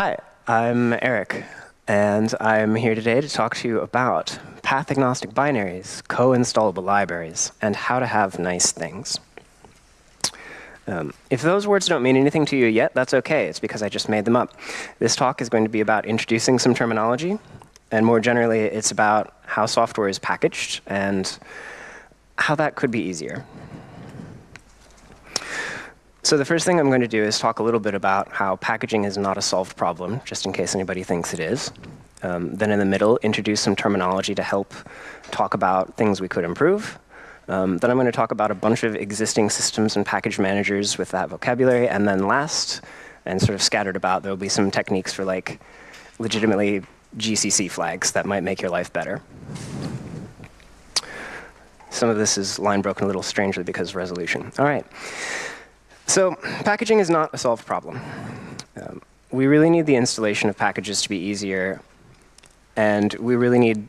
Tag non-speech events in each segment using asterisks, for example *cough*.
Hi, I'm Eric, and I'm here today to talk to you about path-agnostic binaries, co-installable libraries, and how to have nice things. Um, if those words don't mean anything to you yet, that's okay. It's because I just made them up. This talk is going to be about introducing some terminology, and more generally, it's about how software is packaged and how that could be easier. So the first thing I'm going to do is talk a little bit about how packaging is not a solved problem, just in case anybody thinks it is. Um, then in the middle, introduce some terminology to help talk about things we could improve. Um, then I'm going to talk about a bunch of existing systems and package managers with that vocabulary. And then last, and sort of scattered about, there will be some techniques for like legitimately GCC flags that might make your life better. Some of this is line broken a little strangely because resolution. All right. So packaging is not a solved problem. Um, we really need the installation of packages to be easier, and we really need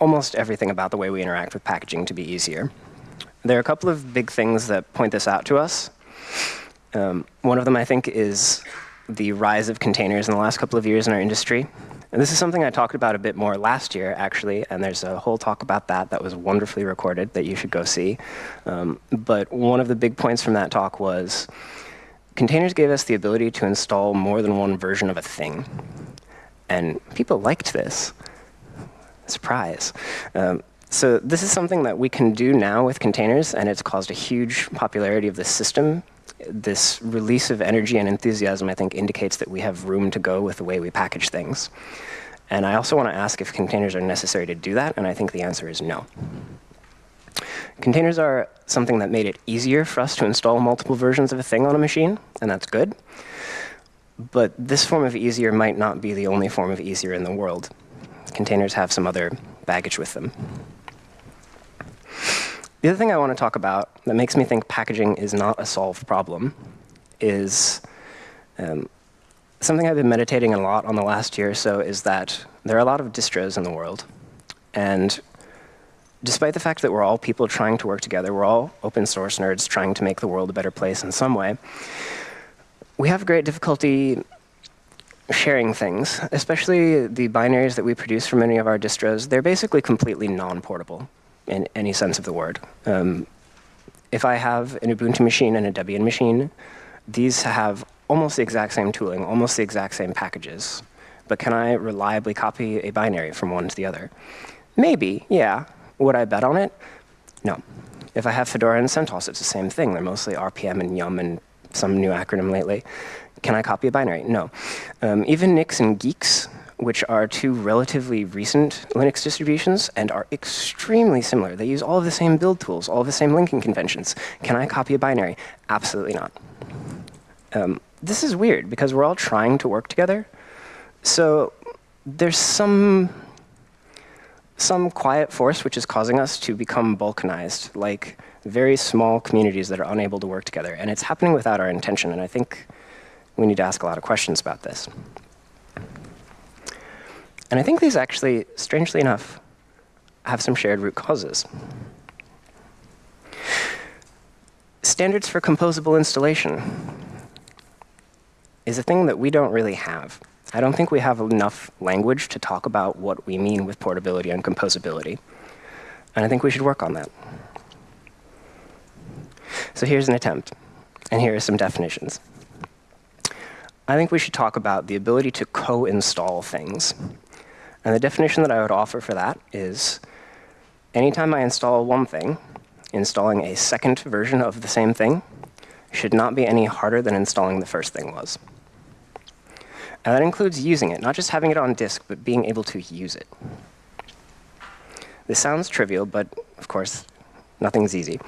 almost everything about the way we interact with packaging to be easier. There are a couple of big things that point this out to us. Um, one of them, I think, is the rise of containers in the last couple of years in our industry. And this is something I talked about a bit more last year, actually, and there's a whole talk about that that was wonderfully recorded that you should go see. Um, but one of the big points from that talk was containers gave us the ability to install more than one version of a thing. And people liked this. Surprise. Um, so this is something that we can do now with containers, and it's caused a huge popularity of the system this release of energy and enthusiasm, I think, indicates that we have room to go with the way we package things. And I also want to ask if containers are necessary to do that, and I think the answer is no. Containers are something that made it easier for us to install multiple versions of a thing on a machine, and that's good. But this form of easier might not be the only form of easier in the world. Containers have some other baggage with them. The other thing I want to talk about that makes me think packaging is not a solved problem is um, something I've been meditating a lot on the last year or so is that there are a lot of distros in the world. And despite the fact that we're all people trying to work together, we're all open source nerds trying to make the world a better place in some way, we have great difficulty sharing things, especially the binaries that we produce for many of our distros. They're basically completely non-portable in any sense of the word. Um, if I have an Ubuntu machine and a Debian machine, these have almost the exact same tooling, almost the exact same packages. But can I reliably copy a binary from one to the other? Maybe, yeah. Would I bet on it? No. If I have Fedora and CentOS, it's the same thing. They're mostly RPM and Yum and some new acronym lately. Can I copy a binary? No. Um, even Nix and Guix which are two relatively recent Linux distributions and are extremely similar. They use all of the same build tools, all of the same linking conventions. Can I copy a binary? Absolutely not. Um, this is weird because we're all trying to work together. So there's some some quiet force which is causing us to become balkanized, like very small communities that are unable to work together. And it's happening without our intention. And I think we need to ask a lot of questions about this. And I think these actually, strangely enough, have some shared root causes. Standards for composable installation is a thing that we don't really have. I don't think we have enough language to talk about what we mean with portability and composability. And I think we should work on that. So here's an attempt. And here are some definitions. I think we should talk about the ability to co-install things and the definition that I would offer for that is anytime I install one thing, installing a second version of the same thing should not be any harder than installing the first thing was. And that includes using it, not just having it on disk, but being able to use it. This sounds trivial, but of course, nothing's easy.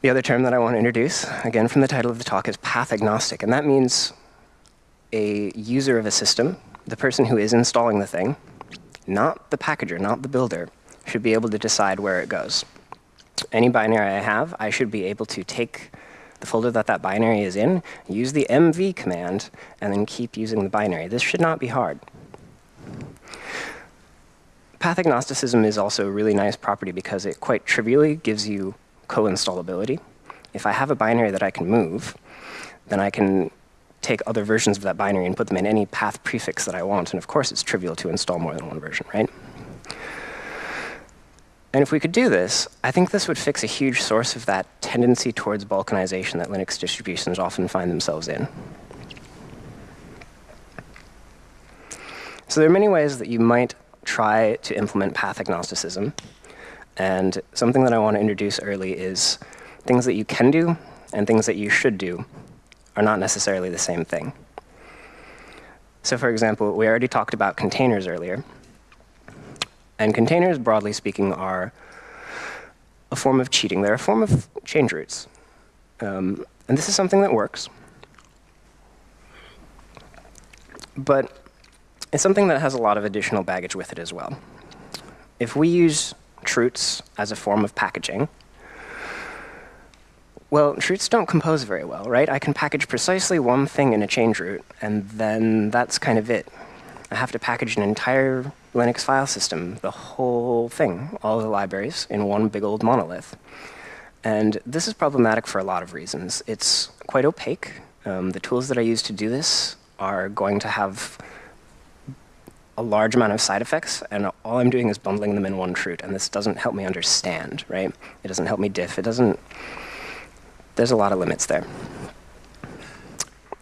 The other term that I want to introduce, again from the title of the talk, is path agnostic. And that means a user of a system the person who is installing the thing, not the packager, not the builder, should be able to decide where it goes. Any binary I have, I should be able to take the folder that that binary is in, use the mv command, and then keep using the binary. This should not be hard. Path agnosticism is also a really nice property because it quite trivially gives you co-installability. If I have a binary that I can move, then I can take other versions of that binary and put them in any path prefix that I want. And of course, it's trivial to install more than one version, right? And if we could do this, I think this would fix a huge source of that tendency towards balkanization that Linux distributions often find themselves in. So there are many ways that you might try to implement path agnosticism. And something that I want to introduce early is things that you can do and things that you should do are not necessarily the same thing. So for example, we already talked about containers earlier. And containers, broadly speaking, are a form of cheating. They're a form of change roots. Um, and this is something that works. But it's something that has a lot of additional baggage with it as well. If we use chroots as a form of packaging, well, chroots don't compose very well, right? I can package precisely one thing in a change root, and then that's kind of it. I have to package an entire Linux file system, the whole thing, all the libraries, in one big old monolith. And this is problematic for a lot of reasons. It's quite opaque. Um, the tools that I use to do this are going to have a large amount of side effects, and all I'm doing is bundling them in one root, and this doesn't help me understand, right? It doesn't help me diff. It doesn't, there's a lot of limits there.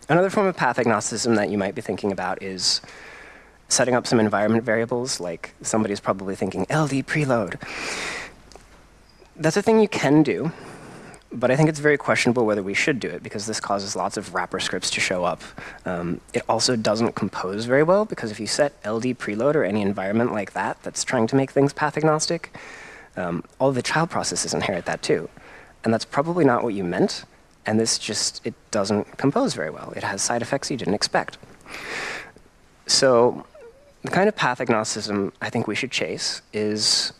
Another form of path agnosticism that you might be thinking about is setting up some environment variables, like somebody's probably thinking LD preload. That's a thing you can do, but I think it's very questionable whether we should do it because this causes lots of wrapper scripts to show up. Um, it also doesn't compose very well because if you set LD preload or any environment like that that's trying to make things path agnostic, um, all the child processes inherit that too. And that's probably not what you meant. And this just, it doesn't compose very well. It has side effects you didn't expect. So the kind of path agnosticism I think we should chase is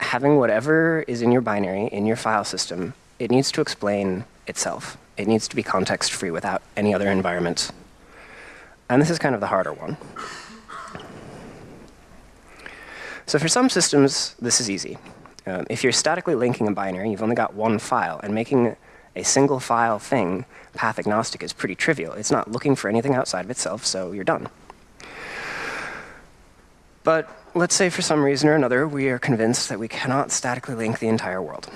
having whatever is in your binary, in your file system, it needs to explain itself. It needs to be context free without any other environment. And this is kind of the harder one. So for some systems, this is easy. Um, if you're statically linking a binary, you've only got one file, and making a single file thing path agnostic is pretty trivial. It's not looking for anything outside of itself, so you're done. But let's say for some reason or another, we are convinced that we cannot statically link the entire world.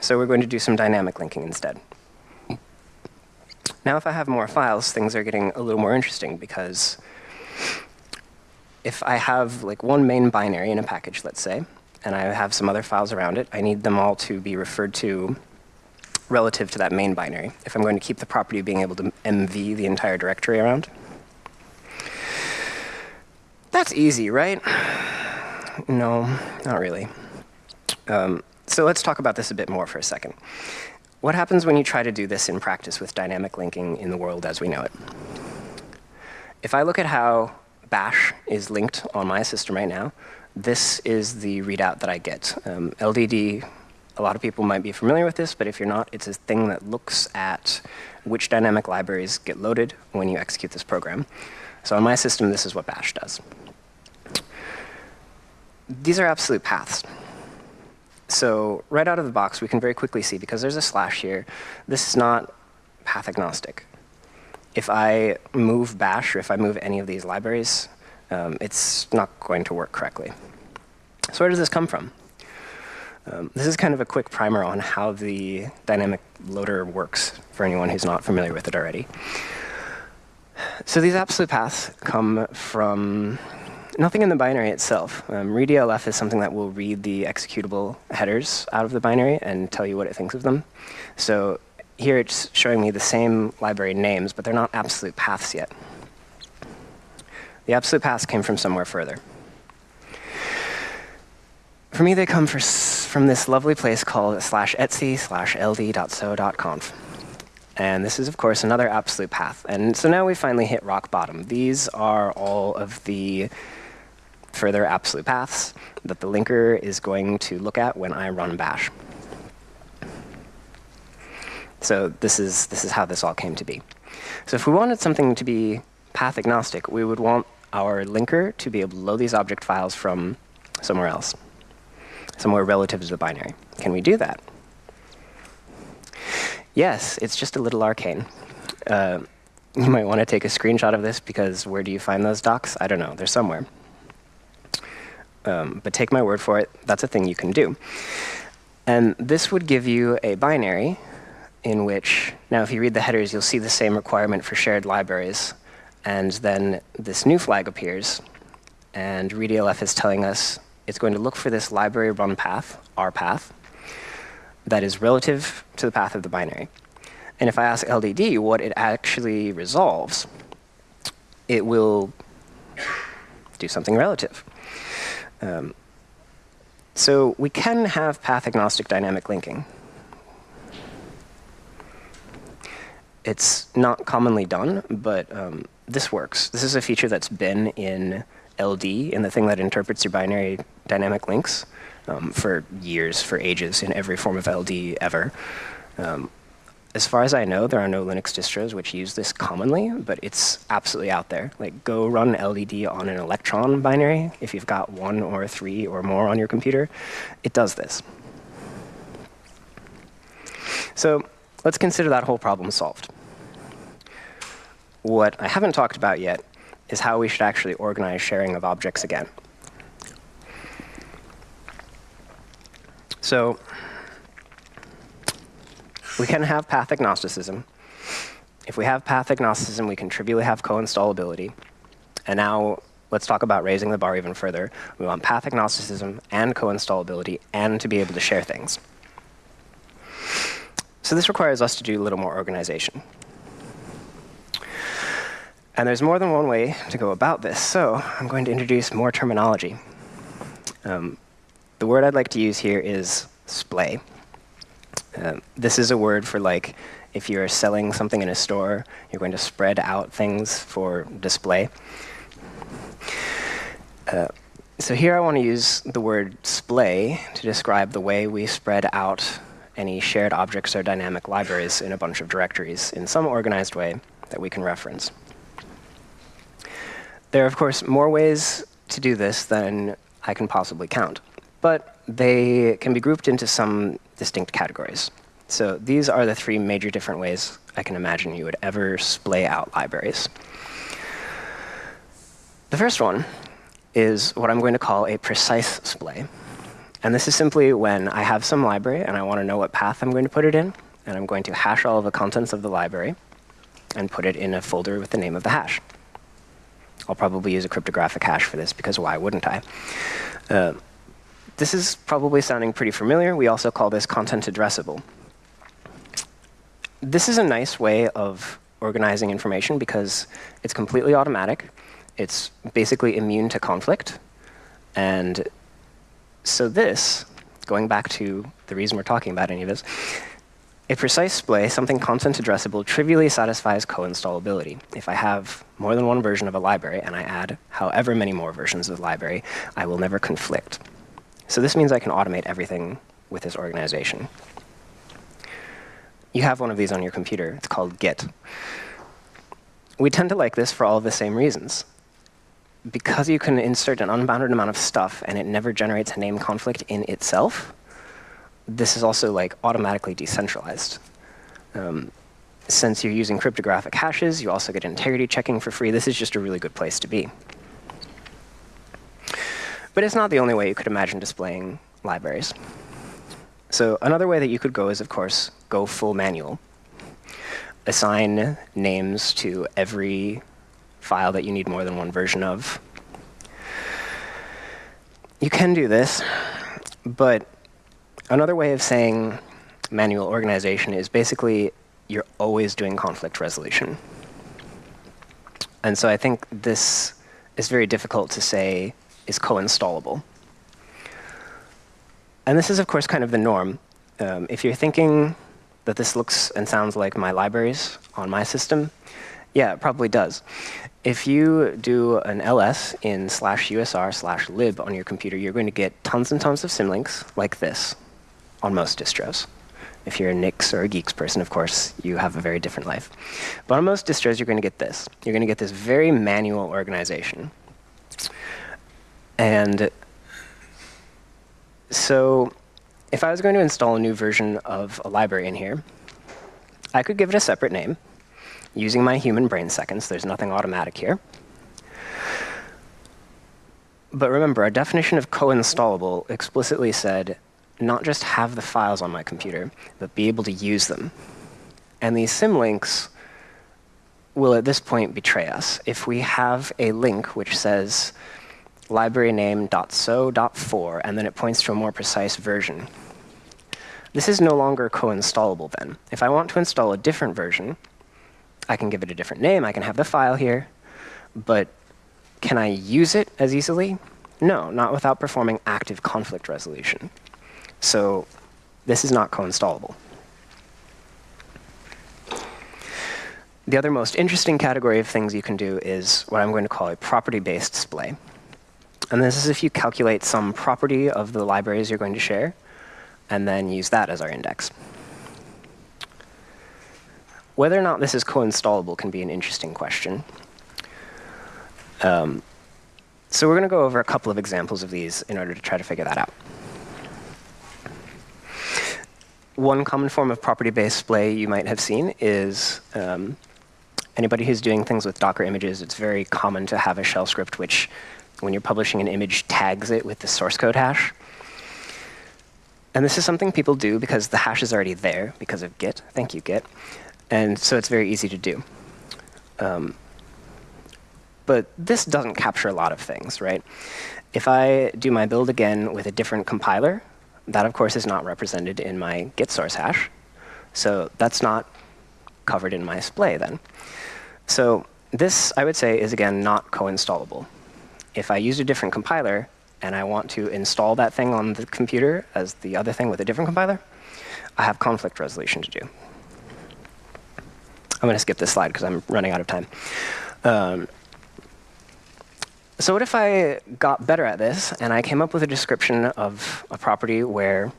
So we're going to do some dynamic linking instead. Now, if I have more files, things are getting a little more interesting because if I have like one main binary in a package, let's say, and I have some other files around it, I need them all to be referred to relative to that main binary if I'm going to keep the property of being able to MV the entire directory around. That's easy, right? No, not really. Um, so let's talk about this a bit more for a second. What happens when you try to do this in practice with dynamic linking in the world as we know it? If I look at how bash is linked on my system right now, this is the readout that I get. Um, LDD, a lot of people might be familiar with this, but if you're not, it's a thing that looks at which dynamic libraries get loaded when you execute this program. So on my system, this is what bash does these are absolute paths. So right out of the box, we can very quickly see, because there's a slash here, this is not path agnostic. If I move bash or if I move any of these libraries, um, it's not going to work correctly. So where does this come from? Um, this is kind of a quick primer on how the dynamic loader works for anyone who's not familiar with it already. So these absolute paths come from nothing in the binary itself. Um, is something that will read the executable headers out of the binary and tell you what it thinks of them. So here it's showing me the same library names, but they're not absolute paths yet. The absolute paths came from somewhere further. For me, they come for, from this lovely place called slash etsy slash ld.so.conf. And this is, of course, another absolute path. And so now we finally hit rock bottom. These are all of the further absolute paths that the linker is going to look at when I run bash. So this is, this is how this all came to be. So if we wanted something to be path agnostic, we would want our linker to be able to load these object files from somewhere else, somewhere relative to the binary. Can we do that? Yes, it's just a little arcane. Uh, you might want to take a screenshot of this because where do you find those docs? I don't know. They're somewhere. Um, but take my word for it, that's a thing you can do. And this would give you a binary in which, now if you read the headers, you'll see the same requirement for shared libraries. And then this new flag appears, and readelf is telling us it's going to look for this library run path, rpath, that is relative to the path of the binary. And if I ask LDD what it actually resolves, it will do something relative. Um, so we can have path-agnostic dynamic linking. It's not commonly done, but um, this works. This is a feature that's been in LD, in the thing that interprets your binary dynamic links, um, for years, for ages, in every form of LD ever. Um, as far as I know, there are no Linux distros which use this commonly, but it's absolutely out there. Like, go run LDD on an Electron binary if you've got one or three or more on your computer. It does this. So let's consider that whole problem solved. What I haven't talked about yet is how we should actually organize sharing of objects again. So we can have path agnosticism. If we have path agnosticism, we can trivially have co-installability. And now let's talk about raising the bar even further. We want path agnosticism and co-installability and to be able to share things. So this requires us to do a little more organization. And there's more than one way to go about this. So I'm going to introduce more terminology. Um, the word I'd like to use here is splay. Um, this is a word for like if you're selling something in a store, you're going to spread out things for display. Uh, so here I want to use the word splay to describe the way we spread out any shared objects or dynamic libraries in a bunch of directories in some organized way that we can reference. There are, of course, more ways to do this than I can possibly count. But they can be grouped into some distinct categories. So these are the three major different ways I can imagine you would ever splay out libraries. The first one is what I'm going to call a precise splay. And this is simply when I have some library and I want to know what path I'm going to put it in, and I'm going to hash all of the contents of the library and put it in a folder with the name of the hash. I'll probably use a cryptographic hash for this because why wouldn't I? Uh, this is probably sounding pretty familiar. We also call this content addressable. This is a nice way of organizing information because it's completely automatic. It's basically immune to conflict. And so this, going back to the reason we're talking about any of this, a precise splay, something content addressable, trivially satisfies co-installability. If I have more than one version of a library and I add however many more versions of the library, I will never conflict. So this means I can automate everything with this organization. You have one of these on your computer. It's called Git. We tend to like this for all the same reasons. Because you can insert an unbounded amount of stuff and it never generates a name conflict in itself, this is also like automatically decentralized. Um, since you're using cryptographic hashes, you also get integrity checking for free. This is just a really good place to be. But it's not the only way you could imagine displaying libraries. So another way that you could go is, of course, go full manual. Assign names to every file that you need more than one version of. You can do this, but another way of saying manual organization is basically you're always doing conflict resolution. And so I think this is very difficult to say is co-installable. And this is, of course, kind of the norm. Um, if you're thinking that this looks and sounds like my libraries on my system, yeah, it probably does. If you do an ls in slash usr slash lib on your computer, you're going to get tons and tons of symlinks like this on most distros. If you're a Nix or a Guix person, of course, you have a very different life. But on most distros, you're going to get this. You're going to get this very manual organization. And so if I was going to install a new version of a library in here, I could give it a separate name. using my human brain seconds. There's nothing automatic here. But remember, our definition of co-installable explicitly said not just have the files on my computer, but be able to use them. And these symlinks will at this point betray us. If we have a link which says library name .so.4, and then it points to a more precise version, this is no longer co-installable then. If I want to install a different version, I can give it a different name. I can have the file here. But can I use it as easily? No, not without performing active conflict resolution. So this is not co-installable. The other most interesting category of things you can do is what I'm going to call a property-based splay. And this is if you calculate some property of the libraries you're going to share, and then use that as our index. Whether or not this is co-installable can be an interesting question. Um, so we're going to go over a couple of examples of these in order to try to figure that out. One common form of property-based splay you might have seen is um, anybody who's doing things with Docker images, it's very common to have a shell script which, when you're publishing an image, tags it with the source code hash. And this is something people do because the hash is already there because of Git. Thank you, Git. And so it's very easy to do. Um, but this doesn't capture a lot of things, right? If I do my build again with a different compiler, that, of course, is not represented in my Git source hash. So that's not covered in my display then. So this, I would say, is again not co-installable. If I use a different compiler and I want to install that thing on the computer as the other thing with a different compiler, I have conflict resolution to do. I'm going to skip this slide because I'm running out of time. Um, so what if I got better at this and I came up with a description of a property where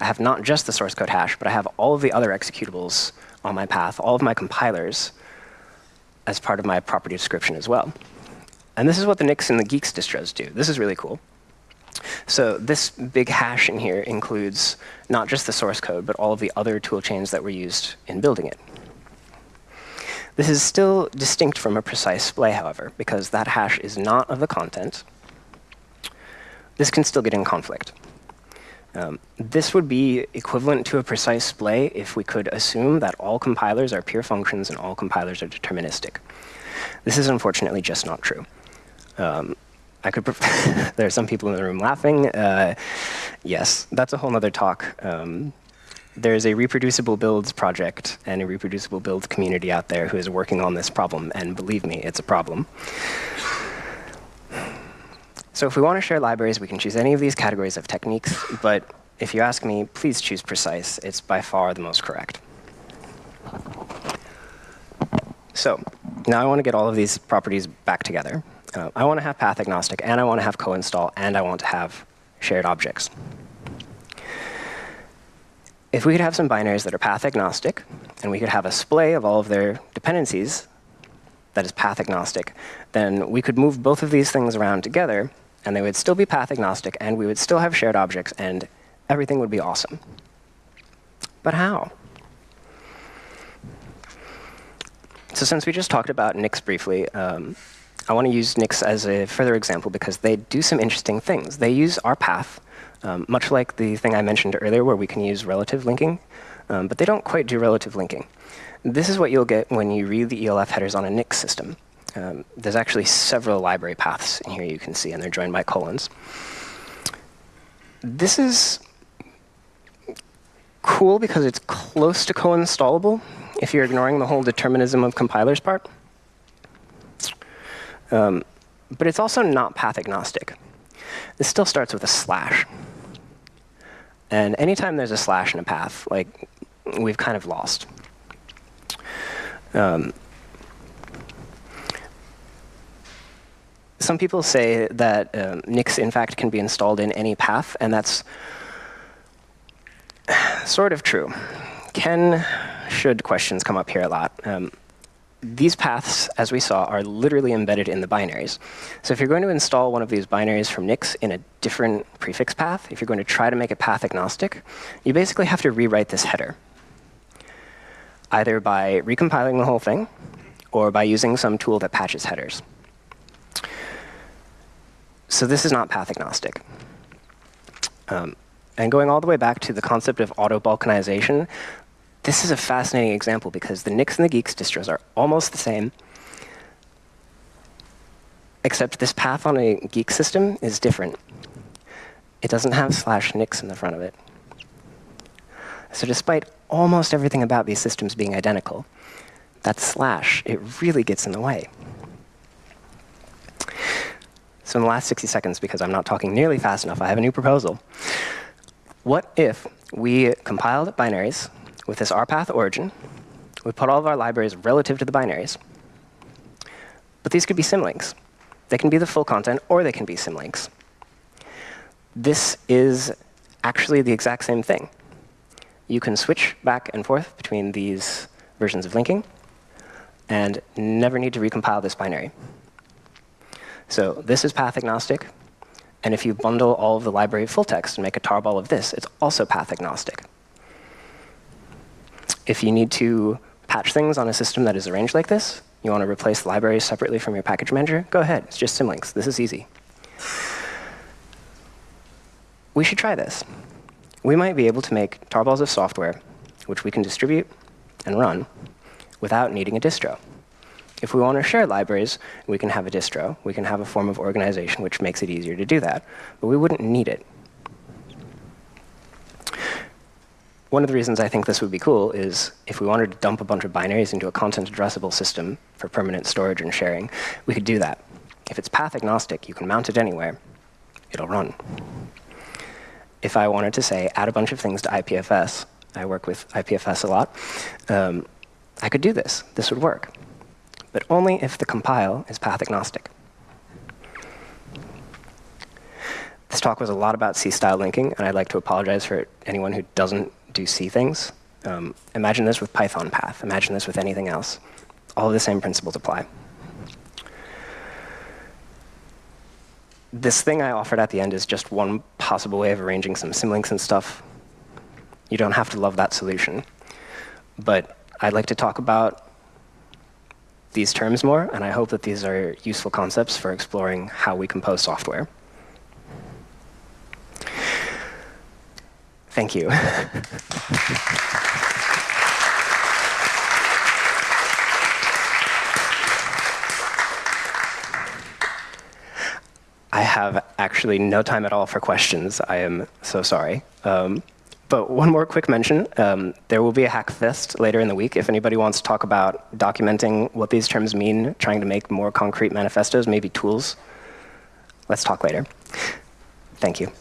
I have not just the source code hash, but I have all of the other executables on my path, all of my compilers, as part of my property description as well. And this is what the Nix and the Guix distros do. This is really cool. So this big hash in here includes not just the source code, but all of the other tool chains that were used in building it. This is still distinct from a precise splay, however, because that hash is not of the content. This can still get in conflict. Um, this would be equivalent to a precise splay if we could assume that all compilers are pure functions and all compilers are deterministic. This is unfortunately just not true. Um, I could. *laughs* there are some people in the room laughing. Uh, yes, that's a whole other talk. Um, there's a reproducible builds project and a reproducible builds community out there who is working on this problem, and believe me, it's a problem. So if we want to share libraries, we can choose any of these categories of techniques, but if you ask me, please choose precise. It's by far the most correct. So now I want to get all of these properties back together. Uh, I want to have path agnostic, and I want to have co-install, and I want to have shared objects. If we could have some binaries that are path agnostic, and we could have a splay of all of their dependencies that is path agnostic, then we could move both of these things around together and they would still be path agnostic, and we would still have shared objects, and everything would be awesome. But how? So since we just talked about Nix briefly, um, I want to use Nix as a further example because they do some interesting things. They use rpath, um, much like the thing I mentioned earlier where we can use relative linking, um, but they don't quite do relative linking. This is what you'll get when you read the ELF headers on a Nix system. Um, there's actually several library paths in here you can see, and they're joined by colons. This is cool because it's close to co-installable if you're ignoring the whole determinism of compilers part. Um, but it's also not path agnostic. This still starts with a slash. And anytime there's a slash in a path, like we've kind of lost. Um, some people say that um, Nix, in fact, can be installed in any path, and that's *sighs* sort of true. Can, should questions come up here a lot. Um, these paths, as we saw, are literally embedded in the binaries. So if you're going to install one of these binaries from Nix in a different prefix path, if you're going to try to make it path agnostic, you basically have to rewrite this header, either by recompiling the whole thing or by using some tool that patches headers. So this is not path agnostic. Um, and going all the way back to the concept of auto-balkanization, this is a fascinating example because the Nix and the Guix distros are almost the same, except this path on a Geek system is different. It doesn't have slash Nix in the front of it. So despite almost everything about these systems being identical, that slash, it really gets in the way. So in the last 60 seconds, because I'm not talking nearly fast enough, I have a new proposal. What if we compiled binaries with this rpath origin, we put all of our libraries relative to the binaries, but these could be symlinks. They can be the full content, or they can be symlinks. This is actually the exact same thing. You can switch back and forth between these versions of linking and never need to recompile this binary. So this is path agnostic. And if you bundle all of the library full text and make a tarball of this, it's also path agnostic. If you need to patch things on a system that is arranged like this, you want to replace libraries separately from your package manager, go ahead. It's just symlinks. This is easy. We should try this. We might be able to make tarballs of software, which we can distribute and run without needing a distro. If we want to share libraries, we can have a distro. We can have a form of organization which makes it easier to do that. But we wouldn't need it. One of the reasons I think this would be cool is if we wanted to dump a bunch of binaries into a content addressable system for permanent storage and sharing, we could do that. If it's path agnostic, you can mount it anywhere. It'll run. If I wanted to say add a bunch of things to IPFS, I work with IPFS a lot, um, I could do this. This would work but only if the compile is path agnostic. This talk was a lot about C-style linking, and I'd like to apologize for anyone who doesn't do C things. Um, imagine this with Python path. Imagine this with anything else. All the same principles apply. This thing I offered at the end is just one possible way of arranging some symlinks and stuff. You don't have to love that solution. But I'd like to talk about these terms more, and I hope that these are useful concepts for exploring how we compose software. Thank you. I have actually no time at all for questions. I am so sorry. Um, but one more quick mention. Um, there will be a Hackfest later in the week. If anybody wants to talk about documenting what these terms mean, trying to make more concrete manifestos, maybe tools, let's talk later. Thank you.